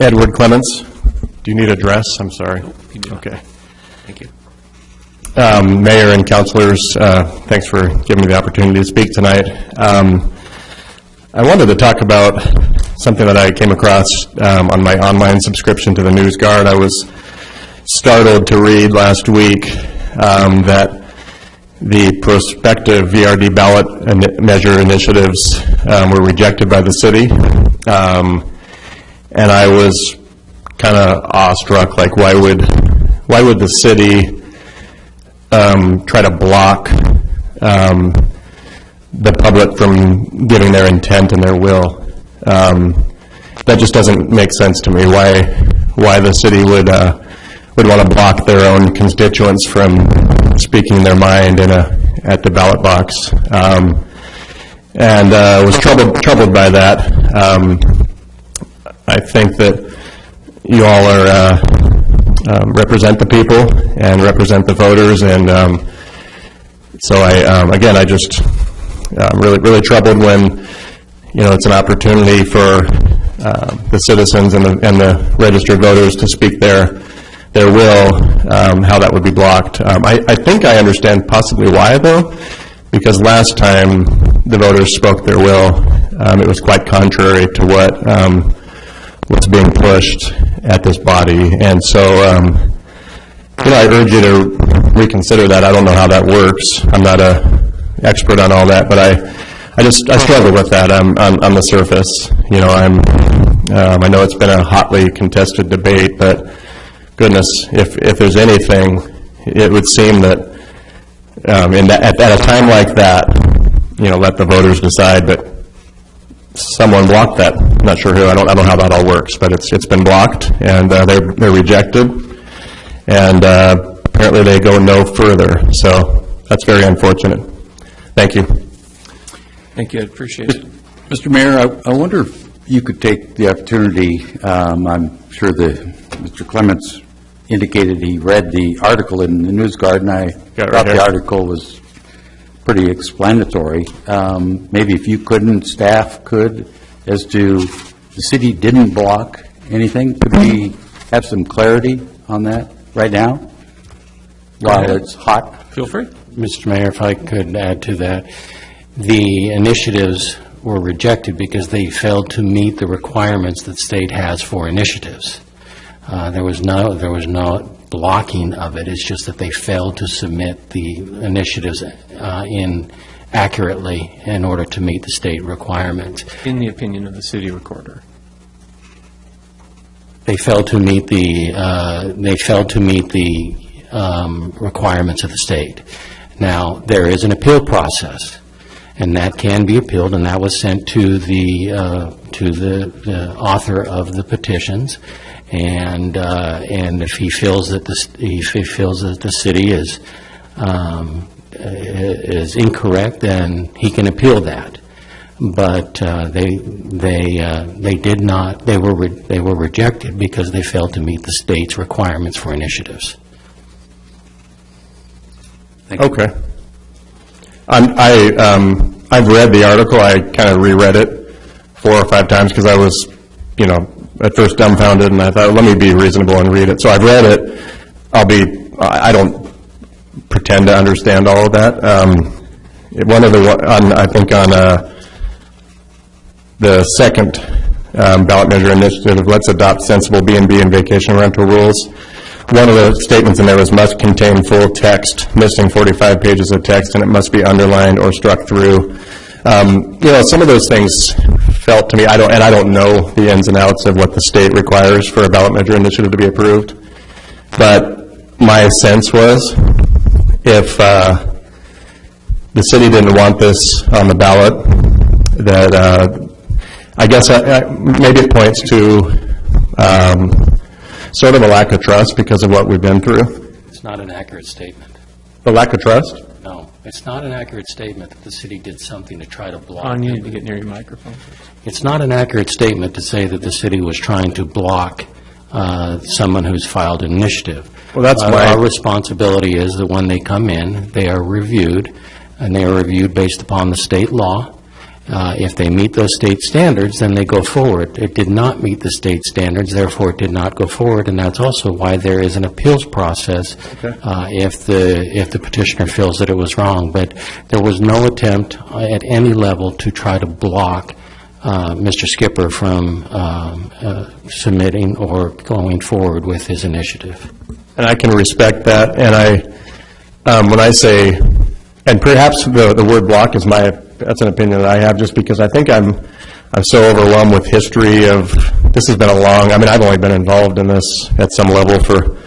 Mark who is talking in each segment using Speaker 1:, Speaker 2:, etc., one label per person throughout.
Speaker 1: Edward Clements. Do you need address? I'm sorry.
Speaker 2: you do not.
Speaker 1: Okay.
Speaker 2: Thank you.
Speaker 1: Um, Mayor and councilors, uh, thanks for giving me the opportunity to speak tonight. Um, I wanted to talk about something that I came across um, on my online subscription to the News Guard. I was startled to read last week um, that the prospective VRD ballot measure initiatives um, were rejected by the city. Um, And I was kind of awestruck, like, why would, why would the city um, try to block um, the public from giving their intent and their will. Um, That just doesn't make sense to me, why, why the city would, uh, would want to block their own constituents from speaking their mind in a, at the ballot box. Um, And uh, was troubled, troubled by that. I think that you all are, uh, um, represent the people and represent the voters, and um, so I, um, again, I just, I'm really, really troubled when, you know, it's an opportunity for uh, the citizens and the, and the registered voters to speak their, their will, um, how that would be blocked. Um, I, I think I understand possibly why, though, because last time the voters spoke their will, um, it was quite contrary to what um, was being pushed at this body. And so, um, you know, I urge you to reconsider that. I don't know how that works. I'm not a expert on all that, but I, I just, I struggle with that um, on, on the surface. You know, I'm, um, I know it's been a hotly contested debate, but goodness, if, if there's anything, it would seem that, um, in that, at, at a time like that, you know, let the voters decide, but someone blocked that. I'm not sure who, I don't, I don't know how that all works, but it's, it's been blocked, and uh, they're, they're rejected, and uh, apparently they go no further, so that's very unfortunate. Thank you.
Speaker 2: Thank you, I appreciate it.
Speaker 3: Mr. Mayor, I I wonder if you could take the opportunity, um, I'm sure that Mr. Clements indicated he read the article in the News Guard, and I
Speaker 1: Got it right
Speaker 3: thought the article was pretty explanatory. Um, Maybe if you couldn't, staff could, as to, the city didn't block anything, could we have some clarity on that right now? While it's hot?
Speaker 2: Feel free.
Speaker 4: Mr. Mayor, if I could add to that, the initiatives were rejected because they failed to meet the requirements that state has for initiatives. Uh, There was no, there was no blocking of it, it's just that they failed to submit the initiatives uh, in accurately in order to meet the state requirements.
Speaker 2: In the opinion of the city recorder.
Speaker 4: They failed to meet the, uh, they failed to meet the um, requirements of the state. Now, there is an appeal process, and that can be appealed, and that was sent to the, uh, to the the author of the petitions, and, uh, and if he feels that the, if he feels that the city is, um, is incorrect, then he can appeal that but uh, they, they, uh, they did not, they were, re- they were rejected because they failed to meet the state's requirements for initiatives.
Speaker 1: Okay. I'm- I, um, I've read the article, I kind of reread it four or five times because I was, you know, at first dumbfounded, and I thought, let me be reasonable and read it. So I've read it, I'll be, I I don't pretend to understand all of that. Um, One of the, on, I think on uh, the second um, ballot measure initiative, let's adopt sensible B and B and vacation rental rules. One of the statements in there was must contain full text, missing 45 pages of text, and it must be underlined or struck through. Um, You know, some of those things felt to me, I don't, and I don't know the ins and outs of what the state requires for a ballot measure initiative to be approved, but my sense was, if uh, the city didn't want this on the ballot, that, uh, I guess, I- I- maybe it points to um, sort of a lack of trust because of what we've been through.
Speaker 4: It's not an accurate statement.
Speaker 1: The lack of trust?
Speaker 4: No, it's not an accurate statement that the city did something to try to block.
Speaker 2: On, you need to get near your microphone.
Speaker 4: It's not an accurate statement to say that the city was trying to block uh, someone who's filed an initiative.
Speaker 1: Well, that's
Speaker 4: Uh,
Speaker 1: my-
Speaker 4: Our responsibility is that when they come in, they are reviewed, and they are reviewed based upon the state law, Uh, If they meet those state standards, then they go forward. It did not meet the state standards, therefore it did not go forward, and that's also why there is an appeals process uh, if the, if the petitioner feels that it was wrong. But there was no attempt at any level to try to block uh, Mr. Skipper from um, uh, submitting or going forward with his initiative.
Speaker 1: And I can respect that, and I, um, when I say, and perhaps the, the word block is my, that's an opinion that I have, just because I think I'm, I'm so overwhelmed with history of, this has been a long, I mean, I've only been involved in this at some level for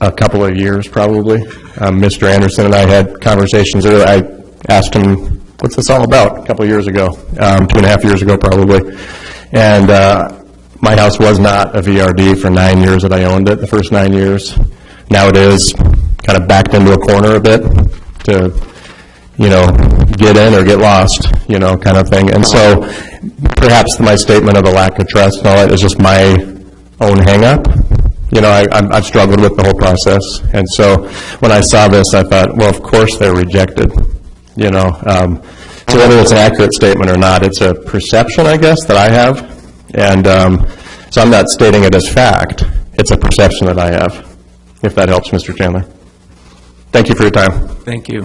Speaker 1: a couple of years, probably. Um, Mr. Anderson and I had conversations, earlier. I asked him, what's this all about, a couple of years ago, um, two and a half years ago, probably. And uh, my house was not a VRD for nine years that I owned it, the first nine years. Now it is, kind of backed into a corner a bit to, you know, get in or get lost, you know, kind of thing. And so perhaps my statement of the lack of trust and all that is just my own hang-up. You know, I, I've struggled with the whole process. And so when I saw this, I thought, well, of course they're rejected, you know. Um, So whether it's an accurate statement or not, it's a perception, I guess, that I have. And um, so I'm not stating it as fact. It's a perception that I have, if that helps, Mr. Chandler. Thank you for your time.
Speaker 2: Thank you.